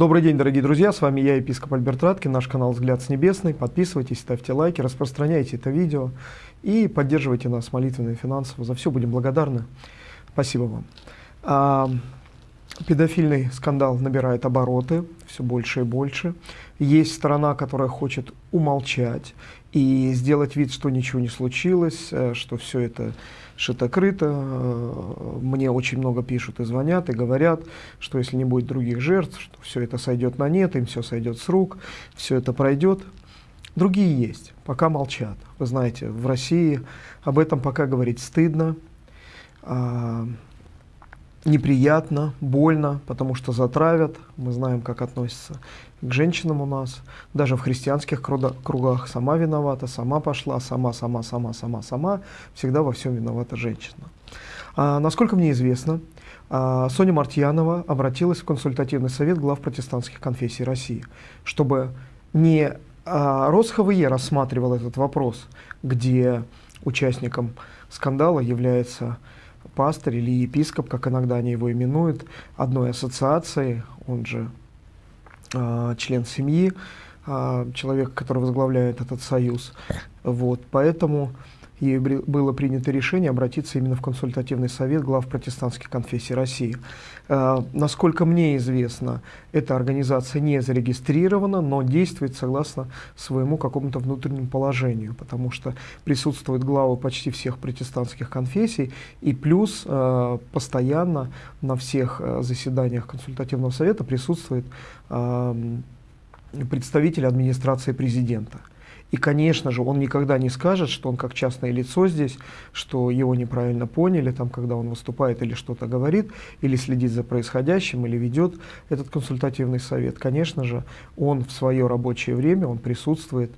Добрый день, дорогие друзья, с вами я, епископ Альберт Раткин, наш канал «Взгляд с небесный». Подписывайтесь, ставьте лайки, распространяйте это видео и поддерживайте нас молитвенно и финансово. За все будем благодарны. Спасибо вам. А, педофильный скандал набирает обороты все больше и больше. Есть сторона, которая хочет умолчать и сделать вид, что ничего не случилось, э, что все это шито-крыто. Э, мне очень много пишут и звонят, и говорят, что если не будет других жертв, что все это сойдет на нет, им все сойдет с рук, все это пройдет. Другие есть, пока молчат. Вы знаете, в России об этом пока говорить стыдно. Неприятно, больно, потому что затравят. Мы знаем, как относятся к женщинам у нас. Даже в христианских кругах сама виновата, сама пошла, сама, сама, сама, сама, сама. Всегда во всем виновата женщина. А, насколько мне известно, а, Соня Мартьянова обратилась в консультативный совет глав протестантских конфессий России, чтобы не а, РосХВЕ рассматривал этот вопрос, где участником скандала является пастырь или епископ, как иногда они его именуют, одной ассоциации, он же э, член семьи, э, человек, который возглавляет этот союз. Вот, поэтому ей было принято решение обратиться именно в консультативный совет глав протестантских конфессий России. Э, насколько мне известно, эта организация не зарегистрирована, но действует согласно своему какому-то внутреннему положению, потому что присутствуют главы почти всех протестантских конфессий, и плюс э, постоянно на всех э, заседаниях консультативного совета присутствует представитель администрации президента. И, конечно же, он никогда не скажет, что он как частное лицо здесь, что его неправильно поняли, там, когда он выступает или что-то говорит, или следит за происходящим, или ведет этот консультативный совет. Конечно же, он в свое рабочее время, он присутствует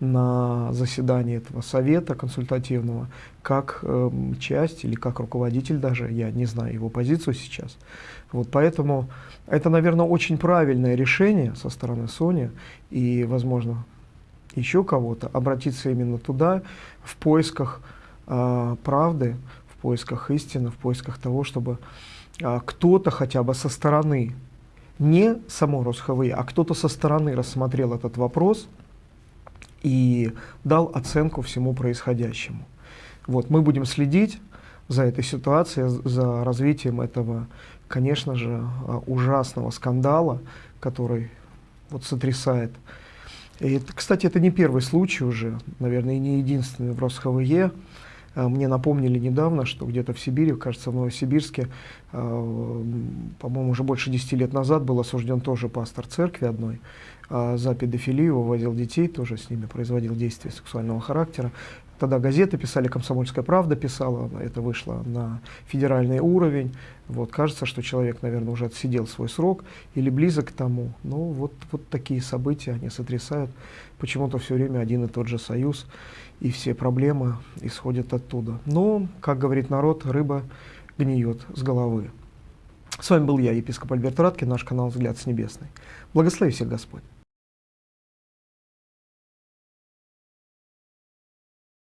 на заседании этого совета консультативного как э, часть или как руководитель даже, я не знаю его позицию сейчас. Вот поэтому это, наверное, очень правильное решение со стороны Sony и, возможно, еще кого-то, обратиться именно туда в поисках э, правды, в поисках истины, в поисках того, чтобы э, кто-то хотя бы со стороны, не само РосХВ, а кто-то со стороны рассмотрел этот вопрос и дал оценку всему происходящему. Вот, мы будем следить за этой ситуацией, за развитием этого, конечно же, ужасного скандала, который вот сотрясает и, кстати, это не первый случай уже, наверное, и не единственный в РосХВЕ. А, мне напомнили недавно, что где-то в Сибири, кажется, в Новосибирске, а, по-моему, уже больше 10 лет назад был осужден тоже пастор церкви одной а, за педофилию, вывозил детей, тоже с ними производил действия сексуального характера. Тогда газеты писали, «Комсомольская правда» писала, это вышло на федеральный уровень. Вот, кажется, что человек, наверное, уже отсидел свой срок или близок к тому. Ну, вот, вот такие события, они сотрясают почему-то все время один и тот же союз, и все проблемы исходят оттуда. Но, как говорит народ, рыба гниет с головы. С вами был я, епископ Альберт Радкин, наш канал «Взгляд с небесной». Благослови всех Господь!